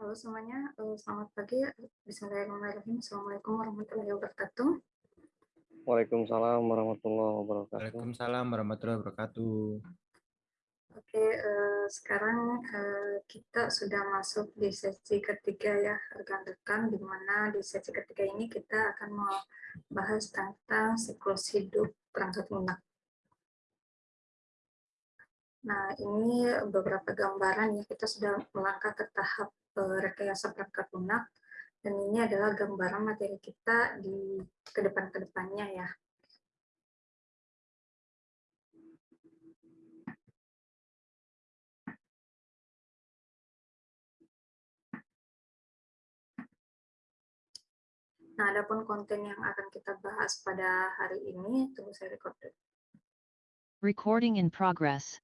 Halo semuanya, uh, selamat pagi. Bismillahirrahmanirrahim. Assalamualaikum warahmatullahi wabarakatuh. Waalaikumsalam warahmatullahi wabarakatuh. Waalaikumsalam warahmatullahi wabarakatuh. Oke, uh, sekarang uh, kita sudah masuk di sesi ketiga ya, rekan-rekan, di mana di sesi ketiga ini kita akan membahas tentang siklus hidup perangkat lunak. Nah, ini beberapa gambaran ya, kita sudah melangkah ke tahap Eh, rekayasa perangkat lunak dan ini adalah gambaran materi kita di ke depan-kedepannya ya. Nah, adapun konten yang akan kita bahas pada hari ini, tunggu saya record Recording in progress.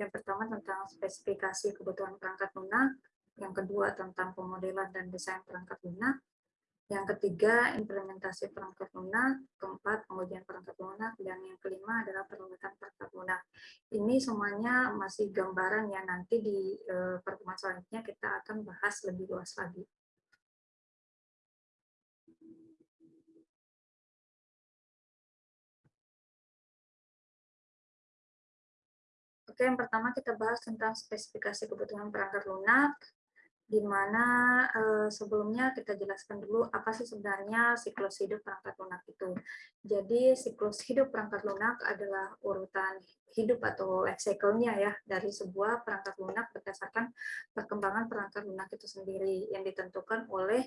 Yang pertama tentang spesifikasi kebutuhan perangkat lunak, yang kedua tentang pemodelan dan desain perangkat lunak, yang ketiga implementasi perangkat lunak, keempat pengujian perangkat lunak, dan yang kelima adalah perawatan perangkat lunak. Ini semuanya masih gambaran ya. Nanti di eh, pertemuan selanjutnya kita akan bahas lebih luas lagi. Oke, yang pertama kita bahas tentang spesifikasi kebutuhan perangkat lunak di mana uh, sebelumnya kita jelaskan dulu apa sih sebenarnya siklus hidup perangkat lunak itu. Jadi siklus hidup perangkat lunak adalah urutan hidup atau life cycle-nya ya dari sebuah perangkat lunak berdasarkan perkembangan perangkat lunak itu sendiri yang ditentukan oleh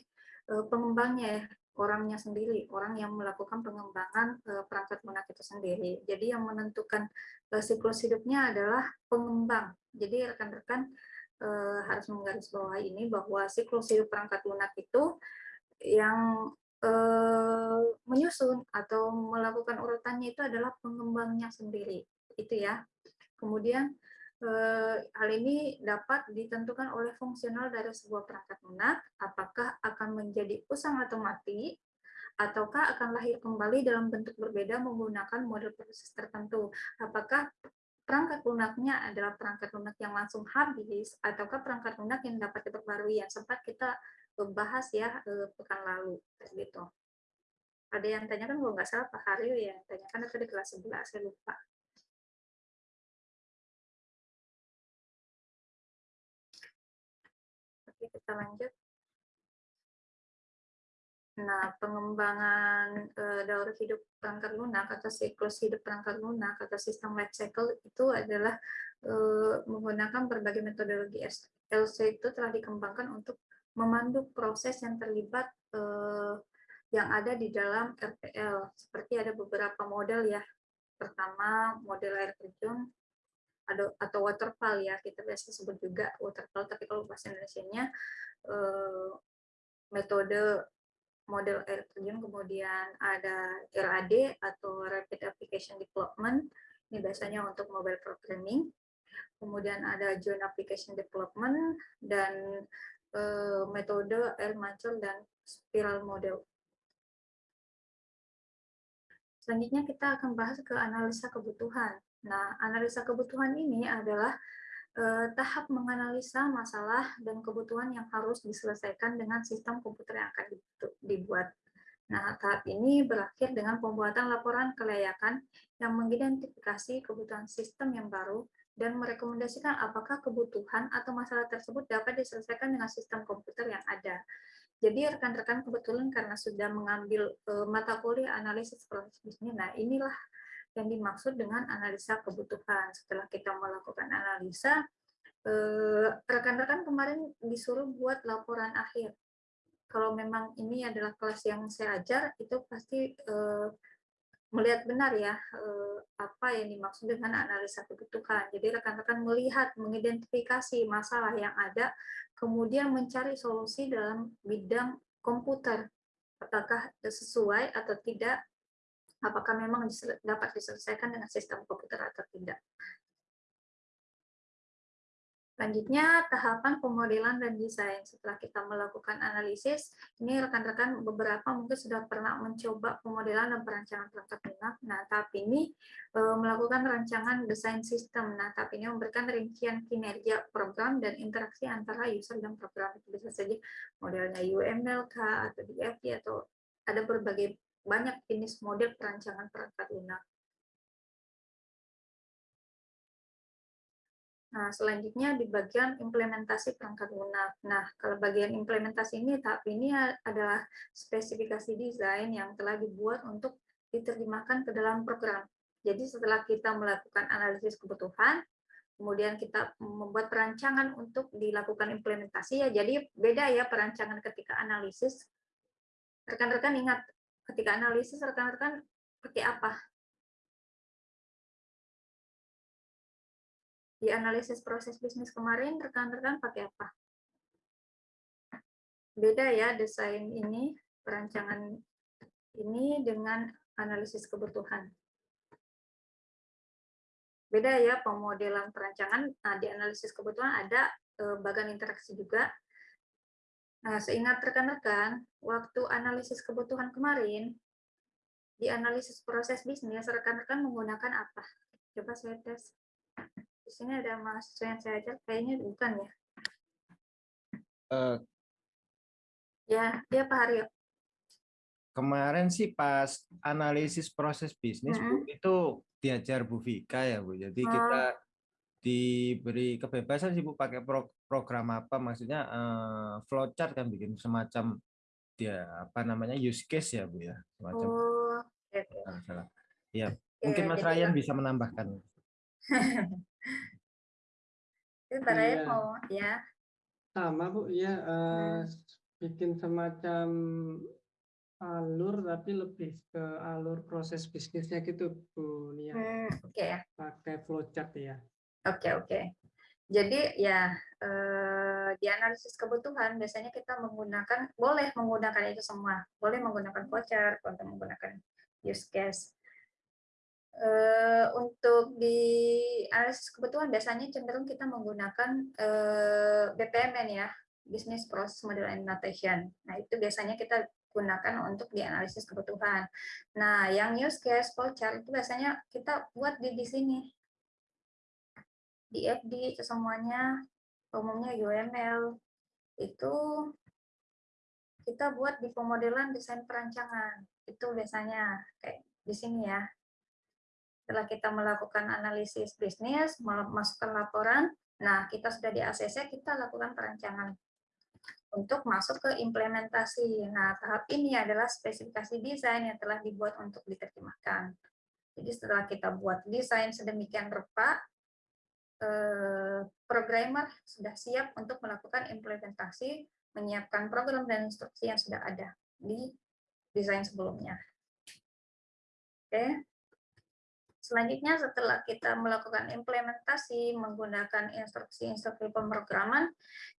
uh, pengembangnya ya, orangnya sendiri, orang yang melakukan pengembangan uh, perangkat lunak itu sendiri. Jadi yang menentukan uh, siklus hidupnya adalah pengembang. Jadi rekan-rekan eh, harus menggarisbawahi ini bahwa siklus hidup perangkat lunak itu yang eh, menyusun atau melakukan urutannya itu adalah pengembangnya sendiri, itu ya. Kemudian eh, hal ini dapat ditentukan oleh fungsional dari sebuah perangkat lunak, apakah akan menjadi usang atau mati, ataukah akan lahir kembali dalam bentuk berbeda menggunakan model proses tertentu. Apakah perangkat lunaknya adalah perangkat lunak yang langsung habis ataukah perangkat lunak yang dapat diperbarui yang sempat kita bahas ya eh, pekan lalu gitu. Ada yang tanyakan kalau nggak salah Pak Haryo ya tanyakan itu di kelas 11 saya lupa. Oke kita lanjut. Nah, pengembangan uh, daur hidup perangkat lunak atau siklus hidup perangkat lunak atau sistem life cycle itu adalah uh, menggunakan berbagai metodologi LC itu telah dikembangkan untuk memandu proses yang terlibat uh, yang ada di dalam RPL. Seperti ada beberapa model ya. Pertama, model air terjun atau waterfall ya, kita biasa sebut juga waterfall, tapi kalau bahasa Indonesia-nya metode model air terjun, kemudian ada RAD atau Rapid Application Development, ini biasanya untuk mobile programming. Kemudian ada Joint Application Development dan uh, metode air mancur dan spiral model. Selanjutnya kita akan bahas ke analisa kebutuhan. Nah, analisa kebutuhan ini adalah eh, tahap menganalisa masalah dan kebutuhan yang harus diselesaikan dengan sistem komputer yang akan dibuat. Nah, tahap ini berakhir dengan pembuatan laporan kelayakan yang mengidentifikasi kebutuhan sistem yang baru dan merekomendasikan apakah kebutuhan atau masalah tersebut dapat diselesaikan dengan sistem komputer yang ada. Jadi rekan-rekan kebetulan karena sudah mengambil uh, mata kuliah analisis proses bisnis, nah inilah yang dimaksud dengan analisa kebutuhan. Setelah kita melakukan analisa, eh, rekan-rekan kemarin disuruh buat laporan akhir. Kalau memang ini adalah kelas yang saya ajar, itu pasti eh, melihat benar ya eh, apa yang dimaksud dengan analisa kebutuhan. Jadi rekan-rekan melihat, mengidentifikasi masalah yang ada, kemudian mencari solusi dalam bidang komputer. Apakah sesuai atau tidak apakah memang dapat diselesaikan dengan sistem komputer atau tidak. Selanjutnya, tahapan pemodelan dan desain. Setelah kita melakukan analisis, ini rekan-rekan beberapa mungkin sudah pernah mencoba pemodelan dan perancangan perangkat lunak. Nah, tahap ini e, melakukan rancangan desain sistem. Nah, tahap ini memberikan rincian kinerja program dan interaksi antara user dan program. Bisa saja modelnya UML, atau DFT, atau ada berbagai banyak jenis model perancangan perangkat lunak. Nah, selanjutnya di bagian implementasi perangkat lunak. Nah, kalau bagian implementasi ini, tahap ini adalah spesifikasi desain yang telah dibuat untuk diterjemahkan ke dalam program. Jadi setelah kita melakukan analisis kebutuhan, kemudian kita membuat perancangan untuk dilakukan implementasi ya. Jadi beda ya perancangan ketika analisis. Rekan-rekan ingat, ketika analisis rekan-rekan pakai apa? di analisis proses bisnis kemarin rekan-rekan pakai apa? Beda ya desain ini, perancangan ini dengan analisis kebutuhan. Beda ya pemodelan perancangan, nah di analisis kebutuhan ada eh, bagian interaksi juga. Nah, seingat rekan-rekan, waktu analisis kebutuhan kemarin, di analisis proses bisnis, rekan-rekan menggunakan apa? Coba saya tes di sini ada mahasiswa yang saya ajak, kayaknya bukan ya. Uh, ya, dia Pak Haryo. Kemarin sih pas analisis proses bisnis mm -hmm. Bu, itu diajar Bu Vika ya Bu. Jadi oh. kita diberi kebebasan sih Bu pakai pro program apa maksudnya uh, flowchart kan bikin semacam dia apa namanya use case ya Bu ya semacam oh, okay. salah. Ya, okay, mungkin Mas Ryan bisa menambahkan. Itu mau ya. Sama Bu, ya uh, hmm. bikin semacam alur tapi lebih ke alur proses bisnisnya gitu Bu Nia. Hmm, Oke okay. Pakai flowchart ya. Oke okay, oke. Okay. Jadi ya eh, di analisis kebutuhan biasanya kita menggunakan boleh menggunakan itu semua, boleh menggunakan flowchart, boleh menggunakan use case. Uh, untuk di analisis kebutuhan biasanya cenderung kita menggunakan uh, BPMN ya, Business Process Model and Notation. Nah, itu biasanya kita gunakan untuk di analisis kebutuhan. Nah, yang use case flowchart itu biasanya kita buat di di sini. Di FD itu semuanya umumnya UML itu kita buat di pemodelan desain perancangan. Itu biasanya kayak di sini ya setelah kita melakukan analisis bisnis, memasukkan laporan, nah kita sudah di ACC, kita lakukan perancangan untuk masuk ke implementasi. Nah, tahap ini adalah spesifikasi desain yang telah dibuat untuk diterjemahkan. Jadi setelah kita buat desain sedemikian rupa, programmer sudah siap untuk melakukan implementasi, menyiapkan program dan instruksi yang sudah ada di desain sebelumnya. Oke. Selanjutnya setelah kita melakukan implementasi menggunakan instruksi-instruksi pemrograman,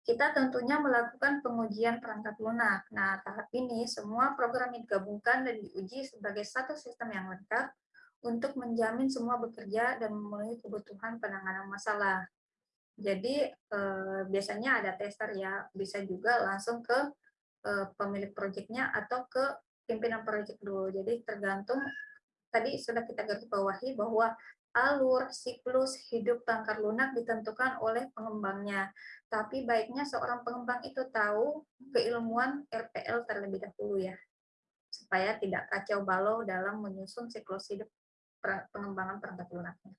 kita tentunya melakukan pengujian perangkat lunak. Nah, tahap ini semua program digabungkan dan diuji sebagai satu sistem yang lengkap untuk menjamin semua bekerja dan memenuhi kebutuhan penanganan masalah. Jadi eh, biasanya ada tester ya, bisa juga langsung ke eh, pemilik proyeknya atau ke pimpinan proyek dulu. Jadi tergantung tadi sudah kita garis bawahi bahwa alur siklus hidup tangkar lunak ditentukan oleh pengembangnya. Tapi baiknya seorang pengembang itu tahu keilmuan RPL terlebih dahulu ya, supaya tidak kacau balau dalam menyusun siklus hidup pengembangan perangkat lunaknya.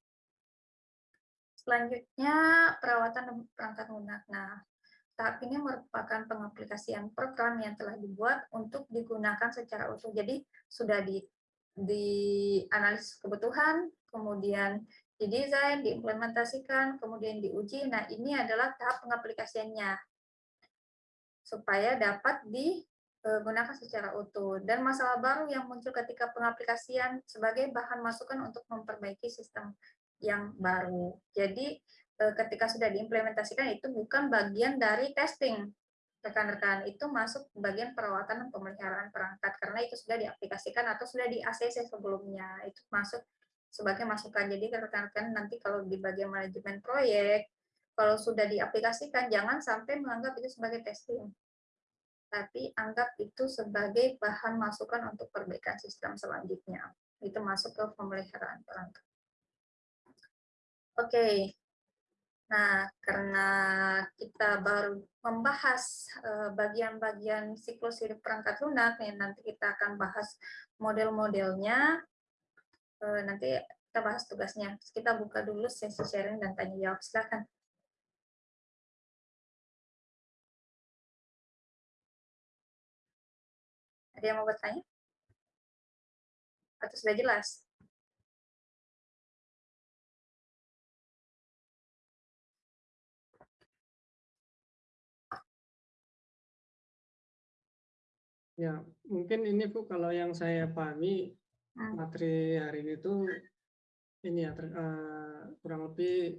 Selanjutnya perawatan perangkat lunak. Nah, tahap ini merupakan pengaplikasian program yang telah dibuat untuk digunakan secara utuh. Jadi sudah di di analisis kebutuhan, kemudian didesain, diimplementasikan, kemudian diuji. Nah, ini adalah tahap pengaplikasiannya supaya dapat digunakan secara utuh. Dan masalah baru yang muncul ketika pengaplikasian sebagai bahan masukan untuk memperbaiki sistem yang baru. Jadi, eh, ketika sudah diimplementasikan itu bukan bagian dari testing, rekan-rekan itu masuk bagian perawatan dan pemeliharaan perangkat karena itu sudah diaplikasikan atau sudah di ACC sebelumnya itu masuk sebagai masukan jadi rekan-rekan nanti kalau di bagian manajemen proyek kalau sudah diaplikasikan jangan sampai menganggap itu sebagai testing. Tapi anggap itu sebagai bahan masukan untuk perbaikan sistem selanjutnya. Itu masuk ke pemeliharaan perangkat. Oke. Nah, karena kita baru membahas eh, bagian-bagian siklus hidup perangkat lunak, nanti kita akan bahas model-modelnya. Eh, nanti kita bahas tugasnya. Kita buka dulu sesi sharing dan tanya jawab. Silakan. Ada yang mau bertanya? Atau sudah jelas? Ya, mungkin ini Bu kalau yang saya pahami Hmm. materi hari ini tuh ini ya ter, eh, kurang lebih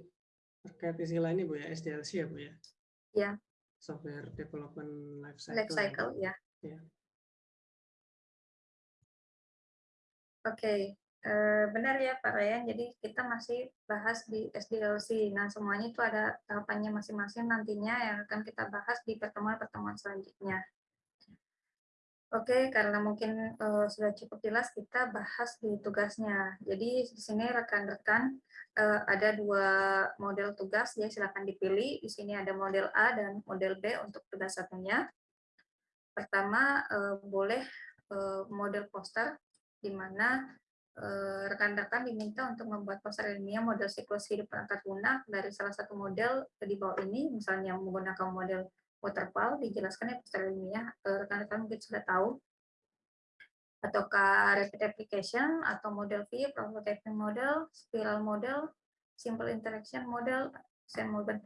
terkait istilah ini Bu ya SDLC ya Bu ya. Ya, Software Development Life Cycle. life cycle ya. Ya. Oke, eh, benar ya Pak Ryan. Jadi kita masih bahas di SDLC. Nah, semuanya itu ada tahapannya masing-masing nantinya yang akan kita bahas di pertemuan-pertemuan selanjutnya. Oke, karena mungkin eh, sudah cukup jelas, kita bahas di tugasnya. Jadi di sini rekan-rekan eh, ada dua model tugas, ya silakan dipilih. Di sini ada model A dan model B untuk tugas satunya. Pertama, eh, boleh eh, model poster, di mana eh, rekan-rekan diminta untuk membuat poster ilmiah model siklus hidup perangkat lunak dari salah satu model di bawah ini, misalnya menggunakan model waterfall, dijelaskan ya poster ilmiah, rekan-rekan mungkin sudah tahu, ataukah rapid application, atau model V, prototyping model, spiral model, simple interaction model, same model.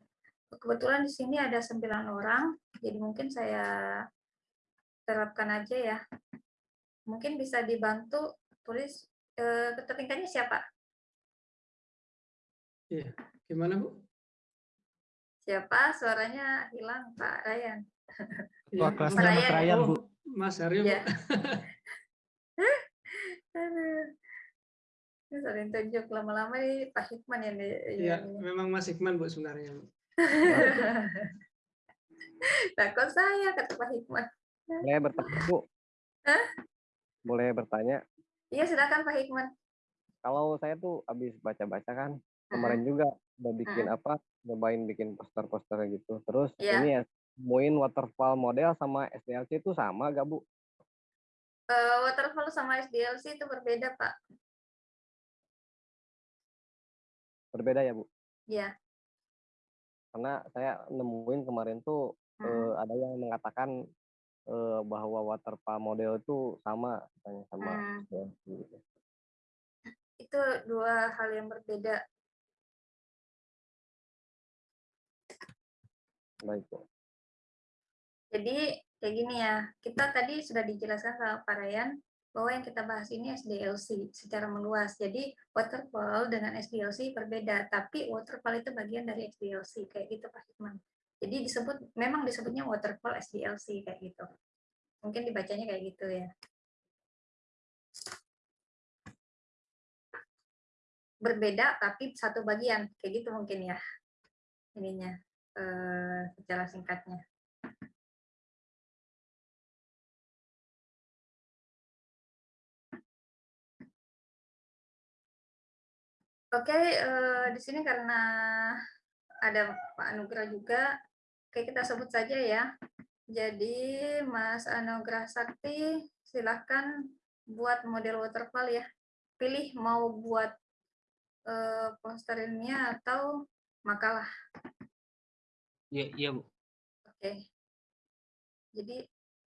Kebetulan di sini ada sembilan orang, jadi mungkin saya terapkan aja ya. Mungkin bisa dibantu tulis eh, ketua tingkatnya siapa? Iya. Gimana Bu? Siapa? Suaranya hilang Pak Ryan. Ketua Iya, kelasnya Mas Ryan, Bu. Mas Aryo. Ya. Ini sering tunjuk lama-lama nih Pak Hikman yang di, Iya, ini. memang Mas Hikman Bu sebenarnya. Takut saya kata Pak Hikman. Boleh bertanya, Bu? Hah? Boleh bertanya? Iya silakan Pak Hikman. Kalau saya tuh habis baca-baca kan, kemarin juga udah bikin apa, nyobain bikin poster-poster gitu. Terus Iya. ini ya, nemuin waterfall model sama SDLC itu sama gak, Bu? Eh, waterfall sama SDLC itu berbeda Pak. Berbeda ya, Bu? Iya. Karena saya nemuin kemarin tuh Mm. eh, ada yang mengatakan eh, bahwa waterfall model itu sama katanya sama Hmm. Gitu. Itu dua hal yang berbeda. Baik. Jadi kayak gini ya, kita tadi sudah dijelaskan sama Pak Ryan bahwa yang kita bahas ini SDLC secara meluas. Jadi waterfall dengan SDLC berbeda, tapi waterfall itu bagian dari SDLC kayak gitu Pak Hikman. Jadi disebut memang disebutnya waterfall SDLC kayak gitu. Mungkin dibacanya kayak gitu ya. Berbeda tapi satu bagian kayak gitu mungkin ya. Ininya eh, secara singkatnya. Oke, eh, di sini karena ada Pak Anugrah juga, oke kita sebut saja ya. Jadi Mas Anugrah Sakti, silahkan buat model waterfall ya. Pilih mau buat eh, atau makalah. Iya, iya Bu. Oke. Jadi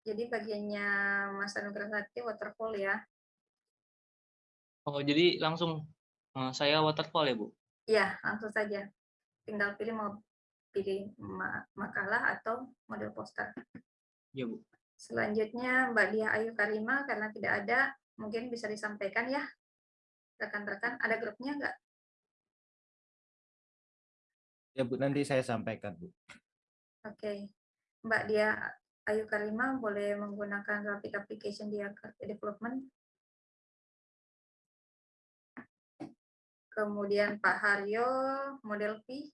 jadi bagiannya Mas Anugrah Sakti waterfall ya. Oh, jadi langsung eh, saya waterfall ya Bu? Iya, langsung saja. Tinggal pilih mau pilih ma- makalah atau model poster. Iya Bu. Selanjutnya Mbak Dia Ayu Karima karena tidak ada mungkin bisa disampaikan ya rekan-rekan ada grupnya nggak? Ya, Bu, nanti saya sampaikan, Bu. Oke, Mbak Dia Ayu Karima boleh menggunakan graphic application dia development. Kemudian Pak Haryo model P.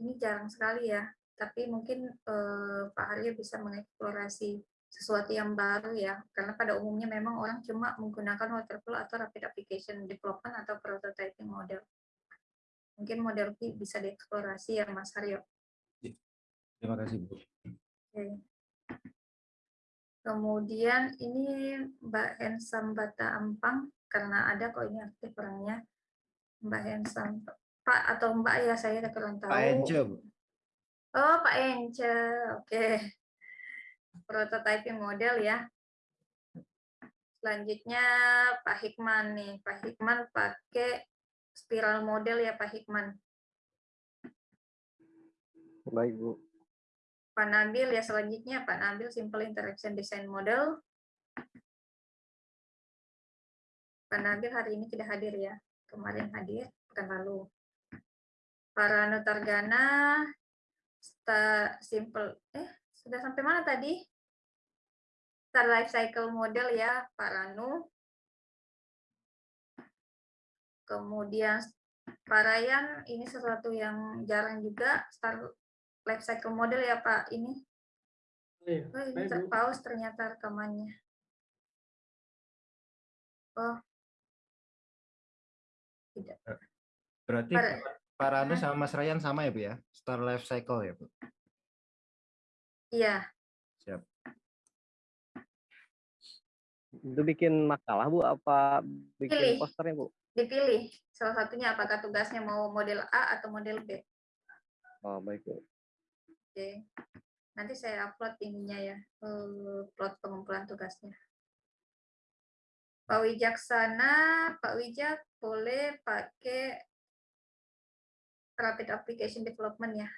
ini jarang sekali ya, tapi mungkin eh, Pak Haryo bisa mengeksplorasi sesuatu yang baru ya, karena pada umumnya memang orang cuma menggunakan waterflow atau rapid application development atau prototyping model. Mungkin model bisa dieksplorasi ya Mas Haryo. Terima kasih Bu. Oke. Kemudian ini Mbak Hensam Bata Ampang, karena ada kok ini aktif orangnya. Mbak Hensam, Pak atau Mbak ya saya kurang tahu. Pak Ence. Oh, Pak Ence, oke. Prototyping model ya. Selanjutnya Pak Hikman nih. Pak Hikman pakai spiral model ya Pak Hikman. Baik, Bu. Pak Nabil ya selanjutnya Pak Nabil Simple Interaction Design Model. Pak Nabil hari ini tidak hadir ya. Kemarin hadir, pekan lalu. Para Nutargana, sta- simple, eh sudah sampai mana tadi? Star Life Cycle Model ya, Pak Ranu. Kemudian Pak Ryan, ini sesuatu yang jarang juga, Star Life Cycle Model ya Pak, ini. Oh, iya. Oh, ini terpaus ternyata rekamannya. Oh. Tidak. Berarti Pak Ranu sama Mas Ryan sama ya Bu ya? Star Life Cycle ya Bu? Iya, Siap. Itu bikin makalah, Bu, apa bikin Pilih. posternya, Bu? dipilih salah satunya apakah tugasnya mau model A atau model B. Oh, baik, Bu. Oke. Nanti saya upload ininya ya, eh, plot pengumpulan tugasnya. Pak Wijaksana, Pak Wijak boleh pakai Rapid Application Development ya.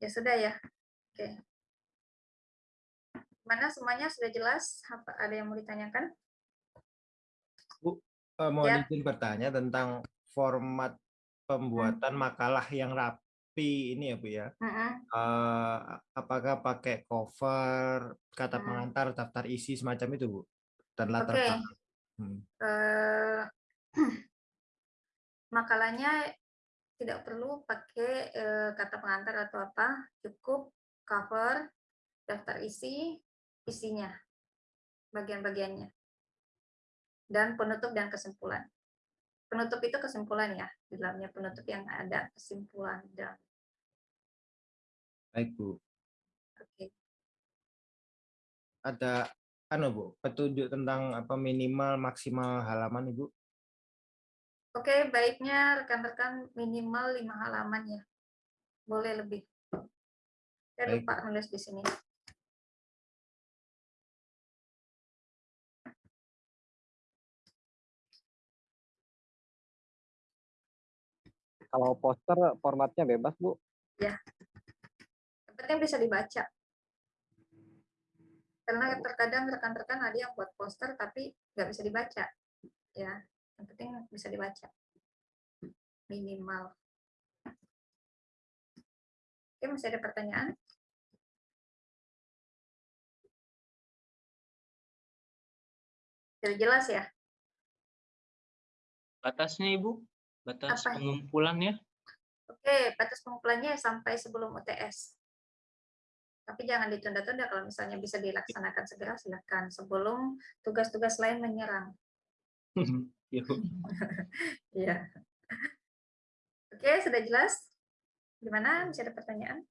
Ya sudah ya. Oke. Mana semuanya sudah jelas? Apa ada yang mau ditanyakan? Eh, mau Ya. izin bertanya tentang format pembuatan makalah yang rapi ini ya Bu ya. Mm-mm. Eh, apakah pakai cover, kata Hmm. pengantar, daftar isi semacam itu Bu? Dan latar belakang. Hmm. eh, makalahnya tidak perlu pakai eh, kata pengantar atau apa, cukup cover, daftar isi, isinya, bagian-bagiannya, dan penutup dan kesimpulan. Penutup itu kesimpulan ya, di dalamnya penutup yang ada kesimpulan dan Baik Bu. oke. Ada anu Bu, petunjuk tentang apa minimal maksimal halaman Ibu? Oke, baiknya rekan-rekan minimal lima halaman ya, boleh lebih. Saya Baik. lupa nulis di sini. Kalau poster formatnya bebas, Bu. Yang penting bisa dibaca. Karena terkadang rekan-rekan ada yang buat poster tapi nggak bisa dibaca. Ya, yang penting bisa dibaca. Minimal. Oke, masih ada pertanyaan? Sudah jelas ya? Batasnya Ibu? Batas Apa? pengumpulannya? Oke, batas pengumpulannya sampai sebelum UTS. Tapi jangan ditunda-tunda kalau misalnya bisa dilaksanakan segera, silakan. Sebelum tugas-tugas lain menyerang. Iya, Bu. Iya. Oke, sudah jelas? Gimana? Masih ada pertanyaan?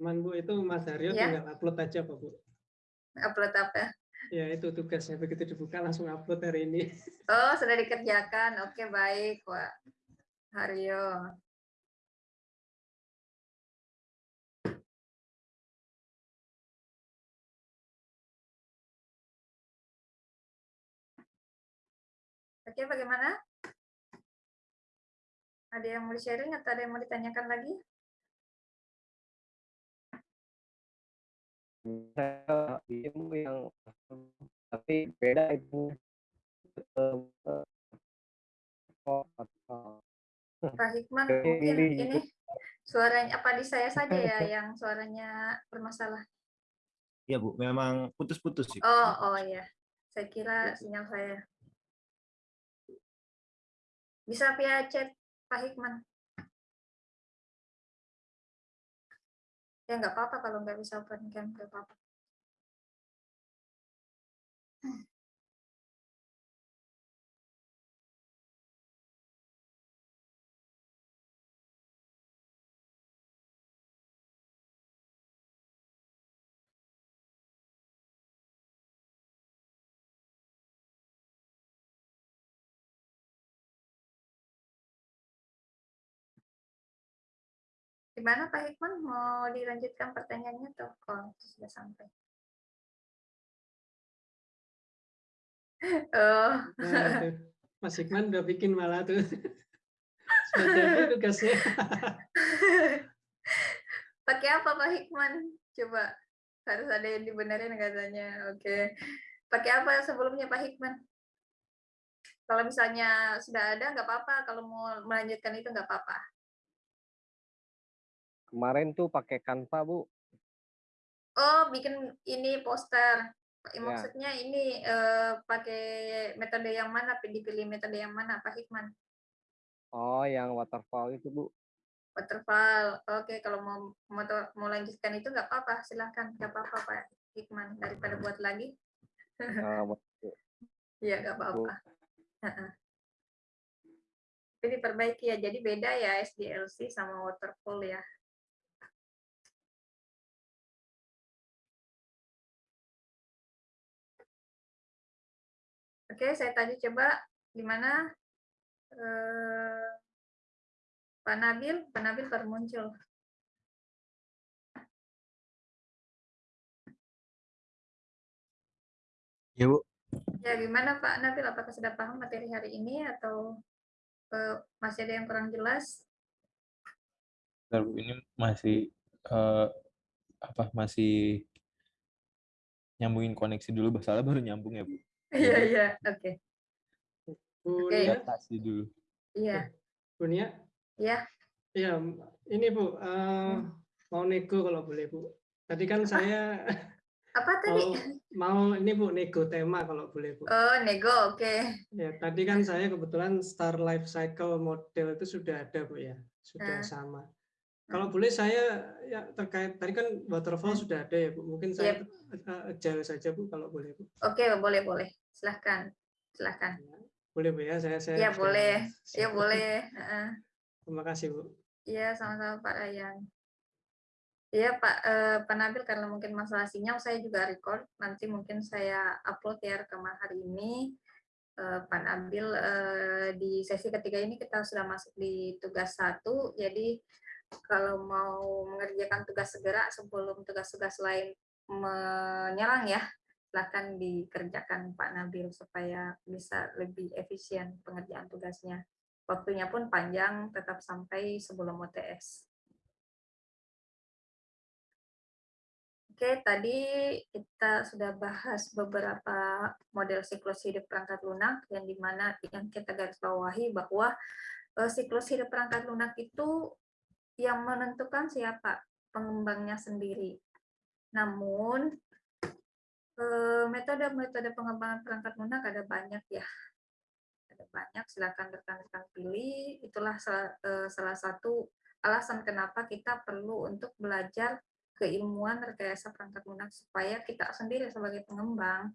Cuman Bu itu Mas Haryo Ya. tinggal upload aja Pak Bu. Upload apa? Ya itu tugasnya begitu dibuka langsung upload hari ini. Oh, sudah dikerjakan. Oke, baik, Pak Haryo. Oke, bagaimana? Ada yang mau di-sharing atau ada yang mau ditanyakan lagi? Ilmu yang tapi beda itu. Pak Hikman, mungkin ini- suaranya apa di saya saja ya yang suaranya bermasalah. Iya Bu, memang putus-putus sih. Oh, oh ya. Saya kira sinyal saya. Bisa via chat Pak Hikman. Ya nggak apa-apa kalau nggak bisa open cam, nggak apa-apa. Gimana Pak Hikman, mau dilanjutkan pertanyaannya tuh? Oh, itu sudah sampai. Oh. Nah, tuh. Mas Hikman udah bikin malah tuh. Sudah tugasnya. Pakai apa Pak Hikman? Coba harus ada yang dibenerin katanya. Oke. Pakai apa sebelumnya Pak Hikman? Kalau misalnya sudah ada nggak apa-apa, kalau mau melanjutkan itu nggak apa-apa. Kemarin tuh pakai Canva, Bu. Oh, bikin ini poster. Ya. Maksudnya ini eh, pakai metode yang mana? Dipilih metode yang mana, Pak Hikman? Oh, yang waterfall itu, Bu. Waterfall. Oke, kalau mau mau, mau lanjutkan itu nggak apa-apa, silahkan. Nggak apa-apa, Pak Hikman. Daripada buat lagi. Iya, nggak apa-apa. Tapi diperbaiki ya. Jadi beda ya SDLC sama waterfall ya. Oke, saya tadi coba gimana eh, Pak Nabil, Pak Nabil baru muncul. Ya, Bu. Ya, gimana Pak Nabil? Apakah sudah paham materi hari ini atau eh, masih ada yang kurang jelas? Bentar, Bu, ini masih eh, apa masih nyambungin koneksi dulu, masalah baru nyambung ya, Bu. Iya, iya, oke. Bu Oke. Nia, Adaptasi dulu. Iya, Bu Nia, iya. ya ini Bu, eh, mau nego kalau boleh Bu. Tadi kan saya Apa tadi? mau mau ini Bu nego tema kalau boleh Bu. Oh, nego, oke. Ya, tadi kan saya kebetulan Star Life Cycle model itu sudah ada Bu ya, sudah Ah. sama. Kalau boleh saya ya terkait tadi kan waterfall sudah ada ya Bu. Mungkin saya uh, agile saja Bu kalau boleh Bu. Oke, boleh, boleh. Silahkan, silahkan. Boleh Bu ya, saya saya sudah boleh. Iya, boleh. Terima kasih Bu. Iya, sama-sama Pak Ryan. Iya Pak, eh, Pak Nabil karena mungkin masalah sinyal saya juga record, nanti mungkin saya upload ya rekaman hari ini. Eh, Pak Nabil eh, di sesi ketiga ini kita sudah masuk di tugas satu, jadi kalau mau mengerjakan tugas segera sebelum tugas-tugas lain menyerang ya, silahkan dikerjakan Pak Nabil supaya bisa lebih efisien pengerjaan tugasnya. Waktunya pun panjang, tetap sampai sebelum UTS. Oke, tadi kita sudah bahas beberapa model siklus hidup perangkat lunak yang di mana yang kita garis bawahi bahwa eh, siklus hidup perangkat lunak itu yang menentukan siapa pengembangnya sendiri. Namun metode-metode pengembangan perangkat lunak ada banyak ya, ada banyak. Silakan rekan-rekan pilih. Itulah salah, eh, salah satu alasan kenapa kita perlu untuk belajar keilmuan rekayasa perangkat lunak supaya kita sendiri sebagai pengembang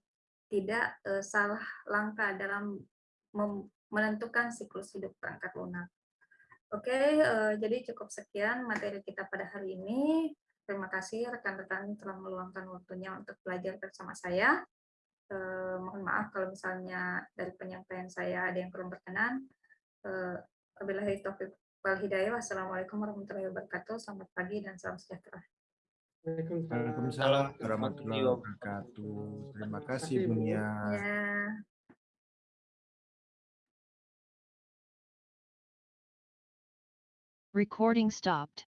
tidak eh, salah langkah dalam menentukan siklus hidup perangkat lunak. Oke, eh, jadi cukup sekian materi kita pada hari ini. Terima kasih rekan-rekan telah meluangkan waktunya untuk belajar bersama saya. Eh, mohon maaf kalau misalnya dari penyampaian saya ada yang kurang berkenan. Eh, Wabillahi taufiq wal hidayah. Wassalamualaikum warahmatullahi wabarakatuh. Selamat pagi dan salam sejahtera. Waalaikumsalam. Warahmatullahi wabarakatuh. Terima kasih Terima kasih, Bu. Bunia. Ya. Recording stopped.